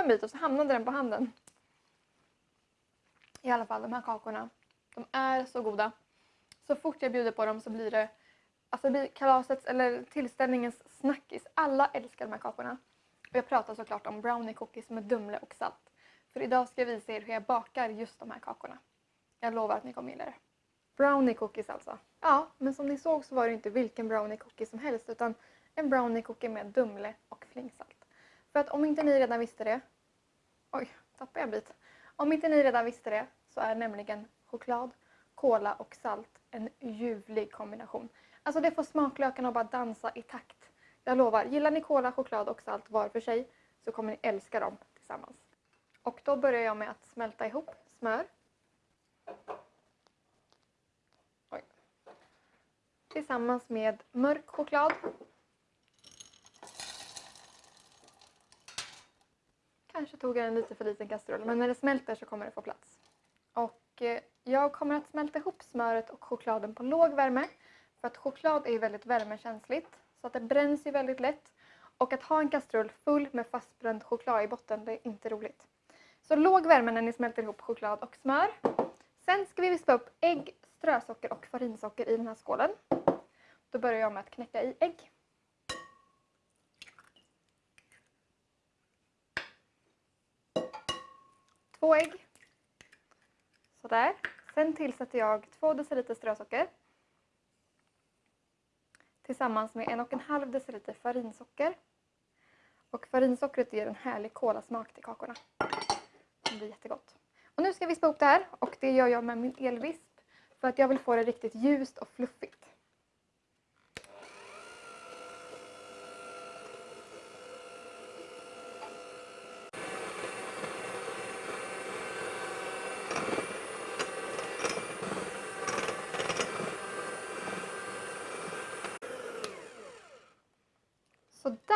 en bit och så hamnade den på handen. I alla fall de här kakorna. De är så goda. Så fort jag bjuder på dem så blir det alltså det blir kalasets eller tillställningens snackis. Alla älskar de här kakorna. Och jag pratar såklart om brownie cookies med Dumle och salt. För idag ska jag visa er hur jag bakar just de här kakorna. Jag lovar att ni kommer gilla det. Brownie cookies alltså. Ja, men som ni såg så var det inte vilken brownie cookie som helst utan en brownie cookie med Dumle och flingsalt. För att om inte ni redan visste det... Oj, tappade jag en bit. Om inte ni redan visste det så är nämligen choklad, kola och salt en ljuvlig kombination. Alltså det får smaklökarna att bara dansa i takt. Jag lovar, gillar ni kola, choklad och salt var för sig så kommer ni älska dem tillsammans. Och då börjar jag med att smälta ihop smör. Oj. Tillsammans med mörk choklad. Kanske tog jag en lite för liten kastrull men när det smälter så kommer det få plats. Och eh, jag kommer att smälta ihop smöret och chokladen på låg värme. För att choklad är ju väldigt värmekänsligt så att det bränns ju väldigt lätt. Och att ha en kastrull full med fastbränd choklad i botten, det är inte roligt. Så låg värme när ni smälter ihop choklad och smör. Sen ska vi vispa upp ägg, strösocker och farinsocker i den här skålen. Då börjar jag med att knäcka i ägg. Två ägg. Sådär. Sen tillsätter jag två deciliter strösocker tillsammans med en och en halv deciliter farinsocker. Och farinsockret ger en härlig kolasmak till kakorna. Det blir jättegott. Och nu ska jag vispa ihop det här och det gör jag med min elvisp för att jag vill få det riktigt ljust och fluffigt.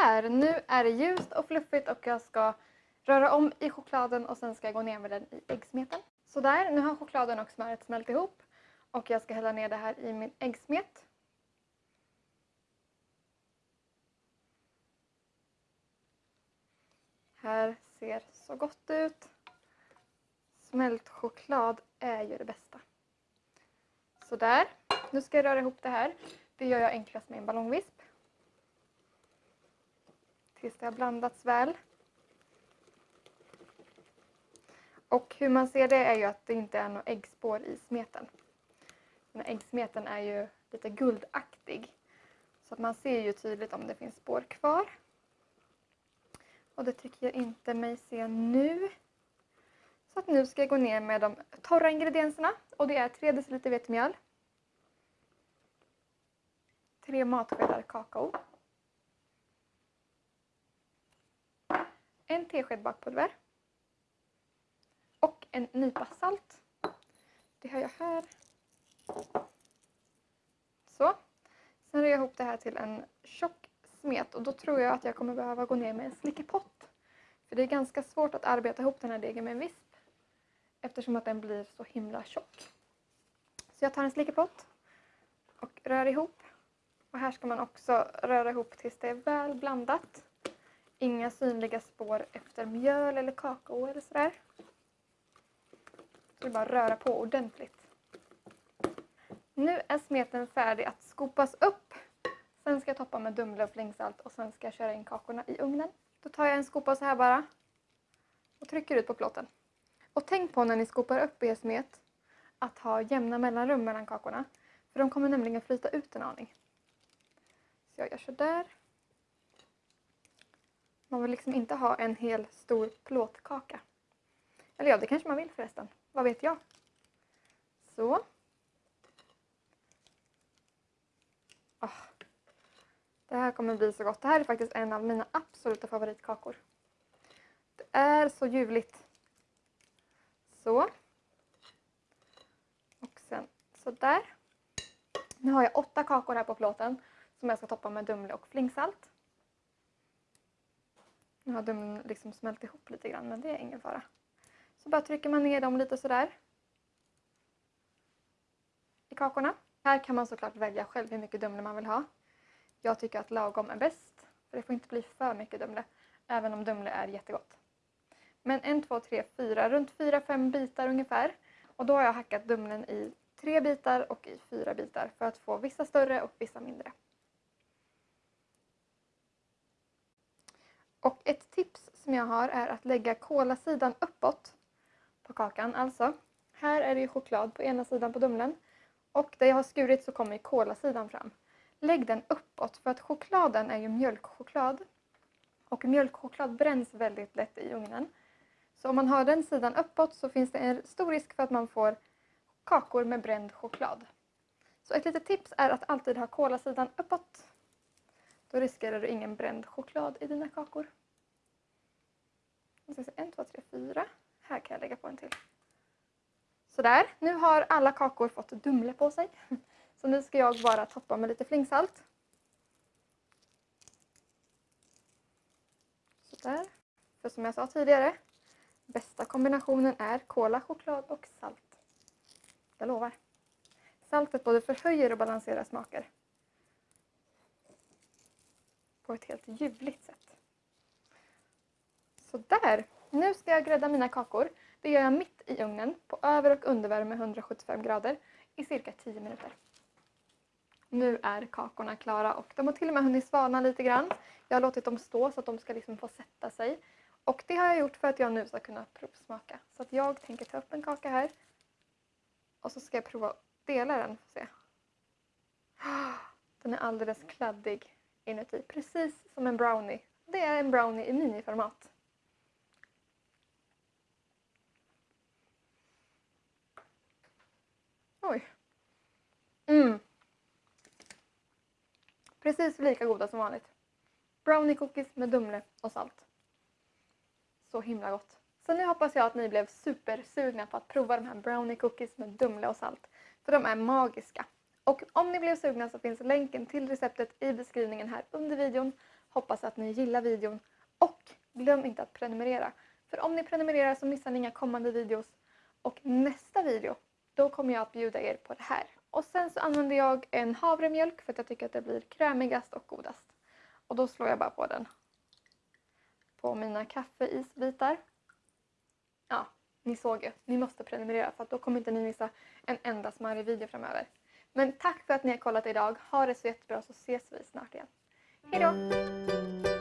Sådär, nu är det ljust och fluffigt och jag ska röra om i chokladen och sen ska jag gå ner med den i äggsmeten. Sådär, nu har chokladen och smöret smält ihop och jag ska hälla ner det här i min äggsmet. Här ser så gott ut. Smält choklad är ju det bästa. Sådär, nu ska jag röra ihop det här. Det gör jag enklast med en ballongvisp tills det har blandats väl. Och hur man ser det är ju att det inte är några äggspår i smeten. Den här äggsmeten är ju lite guldaktig. Så att man ser ju tydligt om det finns spår kvar. Och det tycker jag inte mig se nu. Så att nu ska jag gå ner med de torra ingredienserna. Och det är 3 dl vetemjöl. 3 matskedar kakao. En tesked bakpulver och en nypa salt. Det har jag här. Så. Sen rör jag ihop det här till en tjock smet och då tror jag att jag kommer behöva gå ner med en slickepott. För det är ganska svårt att arbeta ihop den här degen med en visp eftersom att den blir så himla tjock. Så jag tar en slickepott och rör ihop. Och här ska man också röra ihop tills det är väl blandat. Inga synliga spår efter mjöl eller kakao eller sådär. Så det är bara att röra på ordentligt. Nu är smeten färdig att skopas upp. Sen ska jag toppa med Dumle och flingsalt och sen ska jag köra in kakorna i ugnen. Då tar jag en skopa så här bara och trycker ut på plåten. Och tänk på när ni skopar upp er smet att ha jämna mellanrum mellan kakorna. För de kommer nämligen flyta ut en aning. Så jag gör sådär. Man vill liksom inte ha en hel stor plåtkaka. Eller ja, det kanske man vill förresten. Vad vet jag? Så. Oh. Det här kommer bli så gott. Det här är faktiskt en av mina absoluta favoritkakor. Det är så ljuvligt. Så. Och sen så där. Nu har jag åtta kakor här på plåten som jag ska toppa med Dumle och flingsalt. Nu har de liksom smält ihop lite grann men det är ingen fara. Så bara trycker man ner dem lite sådär. I kakorna. Här kan man såklart välja själv hur mycket Dumle man vill ha. Jag tycker att lagom är bäst. För det får inte bli för mycket Dumle. Även om Dumle är jättegott. Men en, två, tre, fyra, runt fyra, fem bitar ungefär. Och då har jag hackat Dumlen i tre bitar och i fyra bitar för att få vissa större och vissa mindre. Och ett tips som jag har är att lägga kolasidan uppåt på kakan. Alltså, här är det ju choklad på ena sidan på Dumlen och där jag har skurit så kommer kolasidan fram. Lägg den uppåt för att chokladen är ju mjölkchoklad och mjölkchoklad bränns väldigt lätt i ugnen. Så om man har den sidan uppåt så finns det en stor risk för att man får kakor med bränd choklad. Så ett litet tips är att alltid ha kolasidan uppåt. Då riskerar du ingen bränd choklad i dina kakor. En, två, tre, fyra. Här kan jag lägga på en till. Sådär, nu har alla kakor fått Dumle på sig. Så nu ska jag bara toppa med lite flingsalt. Sådär. För som jag sa tidigare, bästa kombinationen är kola, choklad och salt. Jag lovar. Saltet både förhöjer och balanserar smaker. På ett helt ljuvligt sätt. Sådär! Nu ska jag grädda mina kakor. Det gör jag mitt i ugnen på över och undervärme 175 grader i cirka 10 minuter. Nu är kakorna klara och de har till och med hunnit svalna lite grann. Jag har låtit dem stå så att de ska liksom få sätta sig. Och det har jag gjort för att jag nu ska kunna provsmaka. Så att jag tänker ta upp en kaka här. Och så ska jag prova att dela den. Se. Den är alldeles kladdig inuti. Precis som en brownie. Det är en brownie i miniformat. Oj. Mm. Precis lika goda som vanligt. Brownie cookies med Dumle och salt. Så himla gott. Så nu hoppas jag att ni blev supersugna på att prova de här brownie cookies med Dumle och salt. För de är magiska. Och om ni blev sugna så finns länken till receptet i beskrivningen här under videon. Hoppas att ni gillar videon. Och glöm inte att prenumerera. För om ni prenumererar så missar ni inga kommande videos. Och nästa video, då kommer jag att bjuda er på det här. Och sen så använder jag en havremjölk för att jag tycker att det blir krämigast och godast. Och då slår jag bara på den. På mina kaffeisbitar. Ja, ni såg ju. Ni måste prenumerera för att då kommer inte ni missa en enda smarrig video framöver. Men tack för att ni har kollat idag. Ha det så jättebra så ses vi snart igen. Hejdå!